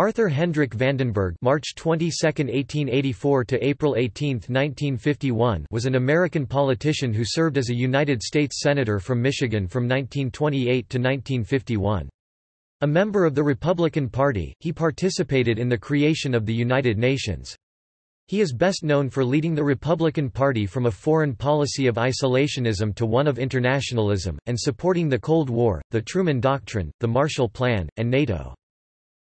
Arthur Hendrick Vandenberg March 22, 1884 to April 18, 1951 was an American politician who served as a United States Senator from Michigan from 1928 to 1951. A member of the Republican Party, he participated in the creation of the United Nations. He is best known for leading the Republican Party from a foreign policy of isolationism to one of internationalism, and supporting the Cold War, the Truman Doctrine, the Marshall Plan, and NATO.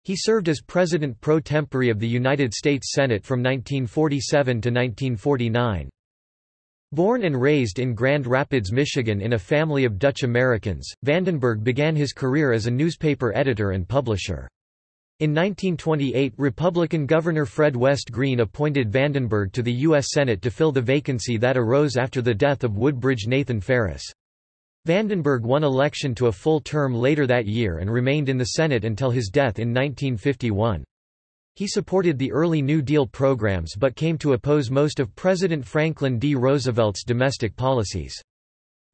He served as President pro tempore of the United States Senate from 1947 to 1949. Born and raised in Grand Rapids, Michigan in a family of Dutch Americans, Vandenberg began his career as a newspaper editor and publisher. In 1928 Republican Governor Fred West Green appointed Vandenberg to the U.S. Senate to fill the vacancy that arose after the death of Woodbridge Nathan Ferris. Vandenberg won election to a full term later that year and remained in the Senate until his death in 1951. He supported the early New Deal programs but came to oppose most of President Franklin D. Roosevelt's domestic policies.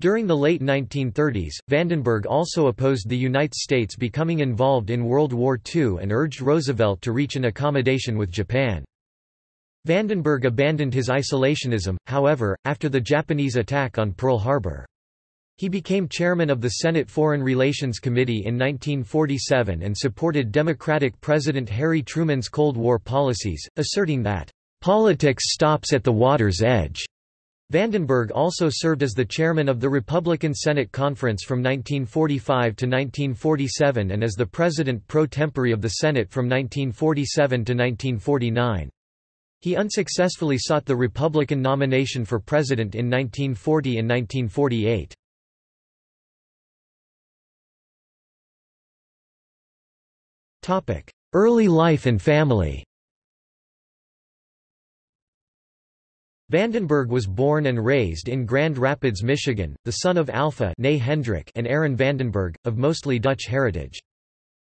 During the late 1930s, Vandenberg also opposed the United States becoming involved in World War II and urged Roosevelt to reach an accommodation with Japan. Vandenberg abandoned his isolationism, however, after the Japanese attack on Pearl Harbor. He became chairman of the Senate Foreign Relations Committee in 1947 and supported Democratic President Harry Truman's Cold War policies, asserting that, "...politics stops at the water's edge." Vandenberg also served as the chairman of the Republican Senate Conference from 1945 to 1947 and as the president pro tempore of the Senate from 1947 to 1949. He unsuccessfully sought the Republican nomination for president in 1940 and 1948. Early life and family Vandenberg was born and raised in Grand Rapids, Michigan, the son of Alpha Hendrick and Aaron Vandenberg, of mostly Dutch heritage.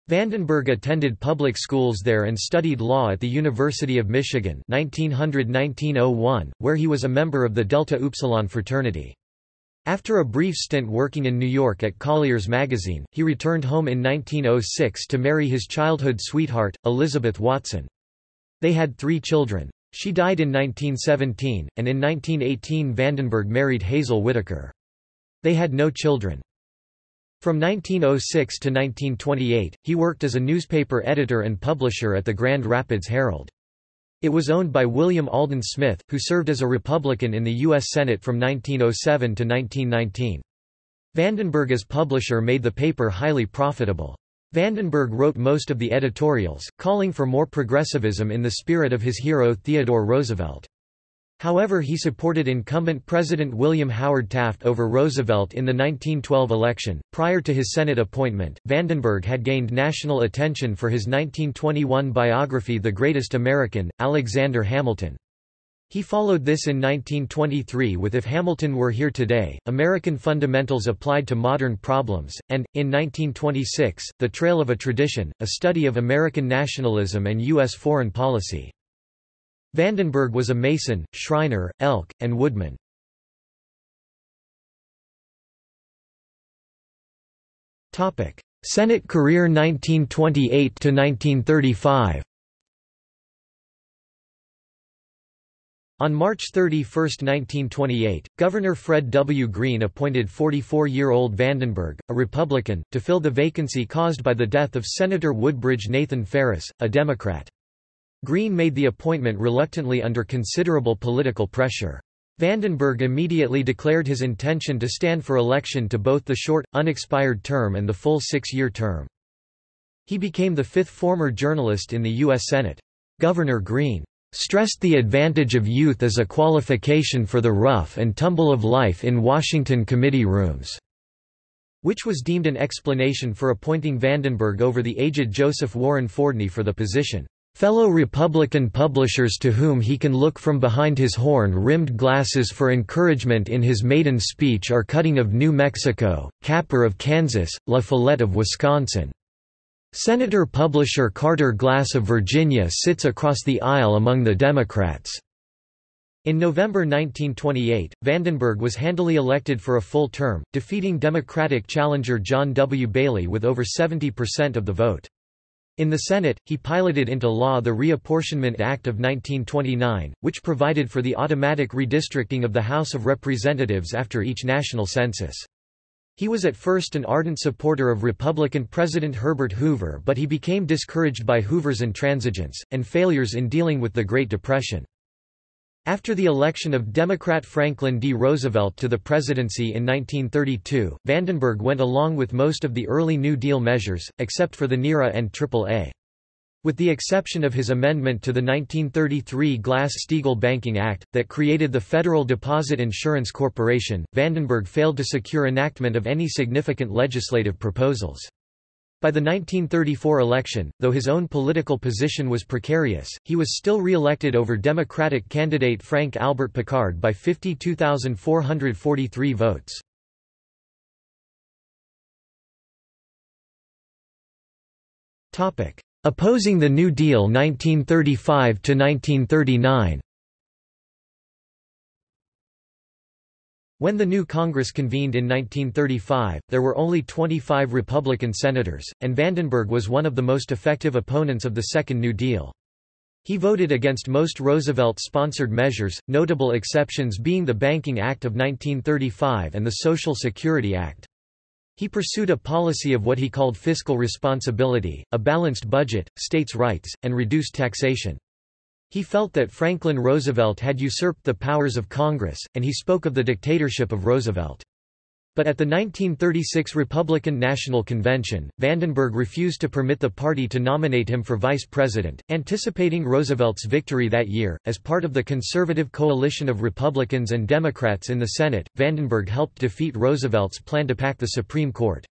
Vandenberg attended public schools there and studied law at the University of Michigan 1900 where he was a member of the Delta Upsilon fraternity. After a brief stint working in New York at Collier's magazine, he returned home in 1906 to marry his childhood sweetheart, Elizabeth Watson. They had three children. She died in 1917, and in 1918 Vandenberg married Hazel Whitaker. They had no children. From 1906 to 1928, he worked as a newspaper editor and publisher at the Grand Rapids Herald. It was owned by William Alden Smith, who served as a Republican in the U.S. Senate from 1907 to 1919. Vandenberg as publisher made the paper highly profitable. Vandenberg wrote most of the editorials, calling for more progressivism in the spirit of his hero Theodore Roosevelt. However he supported incumbent President William Howard Taft over Roosevelt in the 1912 election. Prior to his Senate appointment, Vandenberg had gained national attention for his 1921 biography The Greatest American, Alexander Hamilton. He followed this in 1923 with If Hamilton Were Here Today, American Fundamentals Applied to Modern Problems, and, in 1926, The Trail of a Tradition, a study of American nationalism and U.S. foreign policy. Vandenberg was a mason, shriner, elk, and woodman. Senate career 1928–1935 On March 31, 1928, Governor Fred W. Green appointed 44-year-old Vandenberg, a Republican, to fill the vacancy caused by the death of Senator Woodbridge Nathan Ferris, a Democrat. Green made the appointment reluctantly under considerable political pressure. Vandenberg immediately declared his intention to stand for election to both the short, unexpired term and the full six-year term. He became the fifth former journalist in the U.S. Senate. Governor Green stressed the advantage of youth as a qualification for the rough and tumble of life in Washington committee rooms, which was deemed an explanation for appointing Vandenberg over the aged Joseph Warren Fordney for the position. Fellow Republican publishers to whom he can look from behind his horn-rimmed glasses for encouragement in his maiden speech are Cutting of New Mexico, Capper of Kansas, La Follette of Wisconsin. Senator publisher Carter Glass of Virginia sits across the aisle among the Democrats. In November 1928, Vandenberg was handily elected for a full term, defeating Democratic challenger John W. Bailey with over 70% of the vote. In the Senate, he piloted into law the Reapportionment Act of 1929, which provided for the automatic redistricting of the House of Representatives after each national census. He was at first an ardent supporter of Republican President Herbert Hoover but he became discouraged by Hoover's intransigence, and failures in dealing with the Great Depression. After the election of Democrat Franklin D. Roosevelt to the presidency in 1932, Vandenberg went along with most of the early New Deal measures, except for the NIRA and AAA. With the exception of his amendment to the 1933 Glass-Steagall Banking Act, that created the Federal Deposit Insurance Corporation, Vandenberg failed to secure enactment of any significant legislative proposals. By the 1934 election, though his own political position was precarious, he was still re-elected over Democratic candidate Frank Albert Picard by 52,443 votes. Opposing the New Deal 1935–1939 When the new Congress convened in 1935, there were only 25 Republican senators, and Vandenberg was one of the most effective opponents of the Second New Deal. He voted against most Roosevelt-sponsored measures, notable exceptions being the Banking Act of 1935 and the Social Security Act. He pursued a policy of what he called fiscal responsibility, a balanced budget, states' rights, and reduced taxation. He felt that Franklin Roosevelt had usurped the powers of Congress, and he spoke of the dictatorship of Roosevelt. But at the 1936 Republican National Convention, Vandenberg refused to permit the party to nominate him for vice president, anticipating Roosevelt's victory that year. As part of the conservative coalition of Republicans and Democrats in the Senate, Vandenberg helped defeat Roosevelt's plan to pack the Supreme Court.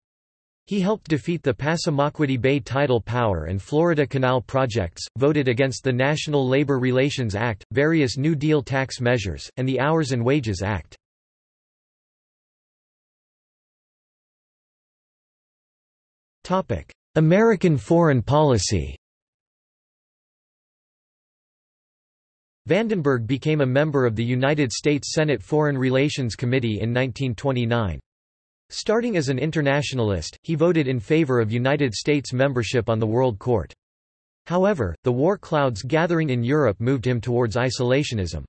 He helped defeat the Passamaquoddy Bay Tidal Power and Florida Canal projects, voted against the National Labor Relations Act, various New Deal tax measures, and the Hours and Wages Act. American foreign policy Vandenberg became a member of the United States Senate Foreign Relations Committee in 1929. Starting as an internationalist, he voted in favor of United States membership on the World Court. However, the war clouds gathering in Europe moved him towards isolationism.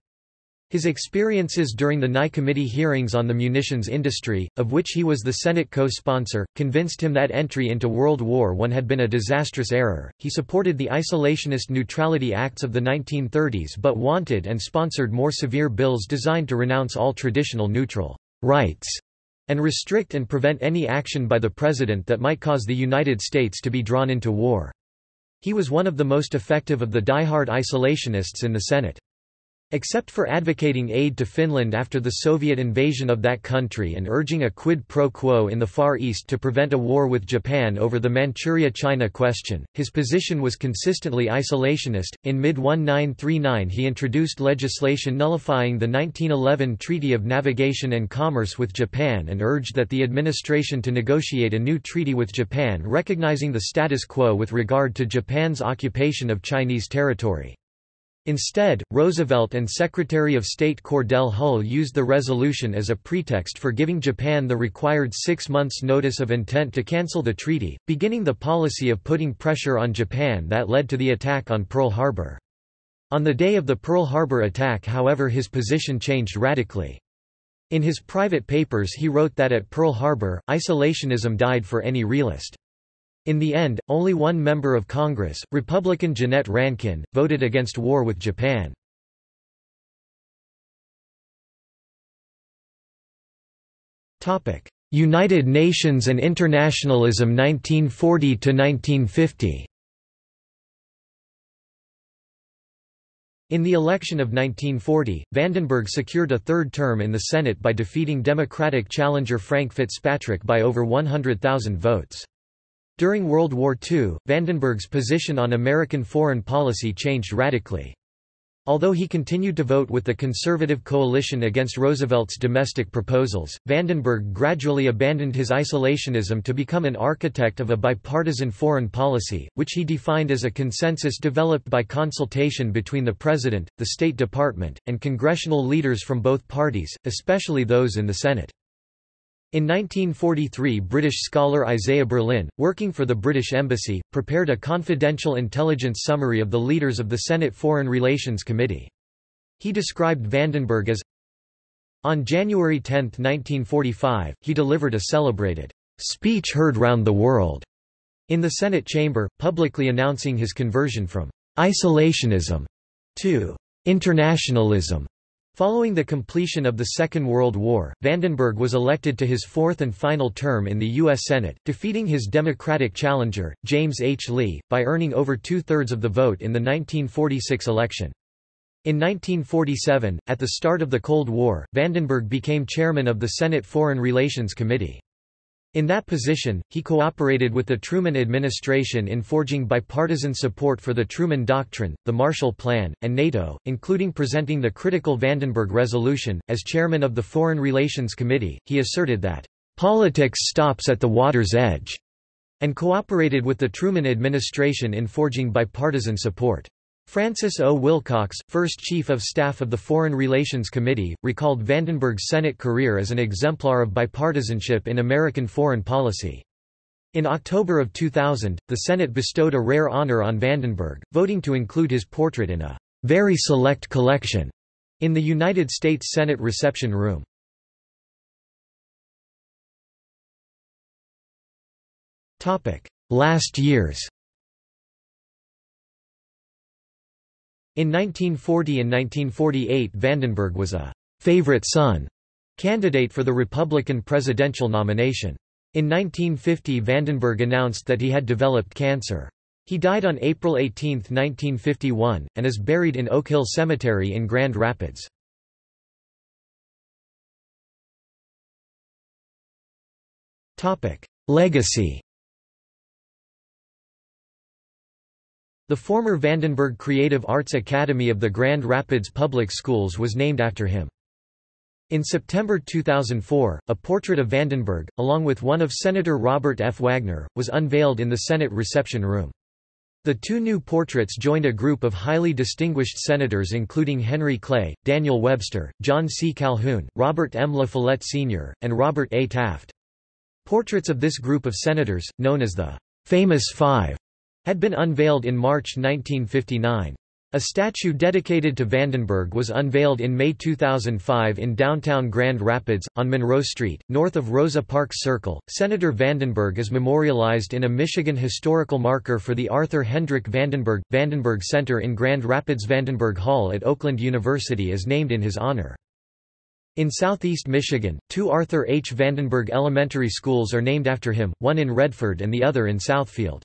His experiences during the Nye Committee hearings on the munitions industry, of which he was the Senate co-sponsor, convinced him that entry into World War I had been a disastrous error. He supported the isolationist neutrality acts of the 1930s but wanted and sponsored more severe bills designed to renounce all traditional neutral rights and restrict and prevent any action by the President that might cause the United States to be drawn into war. He was one of the most effective of the die-hard isolationists in the Senate. Except for advocating aid to Finland after the Soviet invasion of that country and urging a quid pro quo in the Far East to prevent a war with Japan over the Manchuria-China question, his position was consistently isolationist. In mid-1939 he introduced legislation nullifying the 1911 Treaty of Navigation and Commerce with Japan and urged that the administration to negotiate a new treaty with Japan recognizing the status quo with regard to Japan's occupation of Chinese territory. Instead, Roosevelt and Secretary of State Cordell Hull used the resolution as a pretext for giving Japan the required six months' notice of intent to cancel the treaty, beginning the policy of putting pressure on Japan that led to the attack on Pearl Harbor. On the day of the Pearl Harbor attack however his position changed radically. In his private papers he wrote that at Pearl Harbor, isolationism died for any realist. In the end, only one member of Congress, Republican Jeannette Rankin, voted against war with Japan. United Nations and internationalism 1940–1950 In the election of 1940, Vandenberg secured a third term in the Senate by defeating Democratic challenger Frank Fitzpatrick by over 100,000 votes. During World War II, Vandenberg's position on American foreign policy changed radically. Although he continued to vote with the conservative coalition against Roosevelt's domestic proposals, Vandenberg gradually abandoned his isolationism to become an architect of a bipartisan foreign policy, which he defined as a consensus developed by consultation between the President, the State Department, and congressional leaders from both parties, especially those in the Senate. In 1943 British scholar Isaiah Berlin, working for the British Embassy, prepared a confidential intelligence summary of the leaders of the Senate Foreign Relations Committee. He described Vandenberg as On January 10, 1945, he delivered a celebrated speech heard round the world in the Senate chamber, publicly announcing his conversion from isolationism to internationalism. Following the completion of the Second World War, Vandenberg was elected to his fourth and final term in the U.S. Senate, defeating his Democratic challenger, James H. Lee, by earning over two-thirds of the vote in the 1946 election. In 1947, at the start of the Cold War, Vandenberg became chairman of the Senate Foreign Relations Committee. In that position, he cooperated with the Truman administration in forging bipartisan support for the Truman Doctrine, the Marshall Plan, and NATO, including presenting the critical Vandenberg Resolution. As chairman of the Foreign Relations Committee, he asserted that, politics stops at the water's edge, and cooperated with the Truman administration in forging bipartisan support. Francis O. Wilcox, first Chief of Staff of the Foreign Relations Committee, recalled Vandenberg's Senate career as an exemplar of bipartisanship in American foreign policy. In October of 2000, the Senate bestowed a rare honor on Vandenberg, voting to include his portrait in a very select collection in the United States Senate reception room. Last years In 1940 and 1948 Vandenberg was a «favorite son» candidate for the Republican presidential nomination. In 1950 Vandenberg announced that he had developed cancer. He died on April 18, 1951, and is buried in Oak Hill Cemetery in Grand Rapids. Legacy The former Vandenberg Creative Arts Academy of the Grand Rapids Public Schools was named after him. In September 2004, a portrait of Vandenberg, along with one of Senator Robert F. Wagner, was unveiled in the Senate reception room. The two new portraits joined a group of highly distinguished senators including Henry Clay, Daniel Webster, John C. Calhoun, Robert M. La Follette Sr., and Robert A. Taft. Portraits of this group of senators, known as the Famous Five, had been unveiled in March 1959. A statue dedicated to Vandenberg was unveiled in May 2005 in downtown Grand Rapids, on Monroe Street, north of Rosa Parks Circle. Senator Vandenberg is memorialized in a Michigan historical marker for the Arthur Hendrick Vandenberg Vandenberg Center in Grand Rapids. Vandenberg Hall at Oakland University is named in his honor. In southeast Michigan, two Arthur H. Vandenberg elementary schools are named after him, one in Redford and the other in Southfield.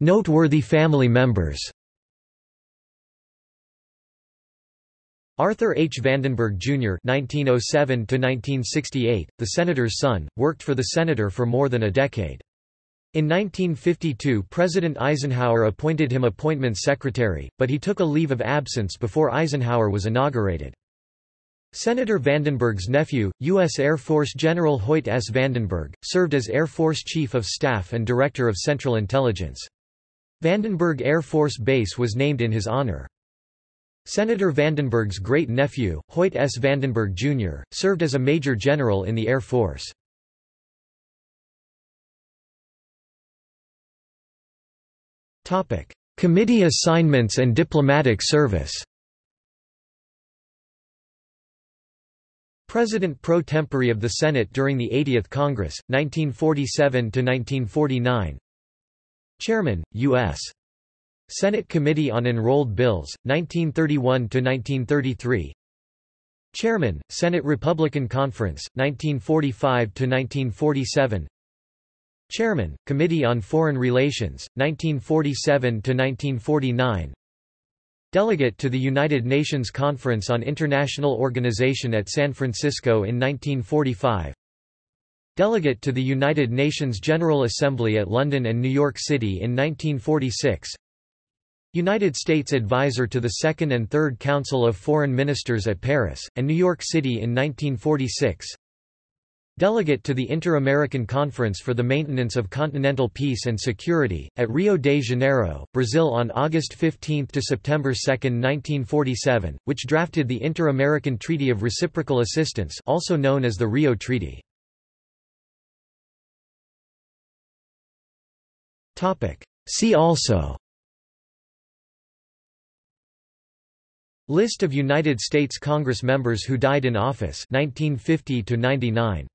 Noteworthy family members Arthur H. Vandenberg, Jr. (1907–1968), the senator's son, worked for the senator for more than a decade. In 1952 President Eisenhower appointed him appointments secretary, but he took a leave of absence before Eisenhower was inaugurated. Senator Vandenberg's nephew, U.S. Air Force General Hoyt S. Vandenberg, served as Air Force Chief of Staff and Director of Central Intelligence. Vandenberg Air Force Base was named in his honor. Senator Vandenberg's great-nephew, Hoyt S. Vandenberg, Jr., served as a Major General in the Air Force. Committee assignments and diplomatic service President pro tempore of the Senate during the 80th Congress, 1947–1949 Chairman, U.S. Senate Committee on Enrolled Bills, 1931–1933 Chairman, Senate Republican Conference, 1945–1947 Chairman, Committee on Foreign Relations, 1947–1949 Delegate to the United Nations Conference on International Organization at San Francisco in 1945 Delegate to the United Nations General Assembly at London and New York City in 1946 United States Advisor to the Second and Third Council of Foreign Ministers at Paris, and New York City in 1946 Delegate to the Inter-American Conference for the Maintenance of Continental Peace and Security, at Rio de Janeiro, Brazil on August 15 to September 2, 1947, which drafted the Inter-American Treaty of Reciprocal Assistance also known as the Rio Treaty. See also List of United States Congress members who died in office 1950 to 99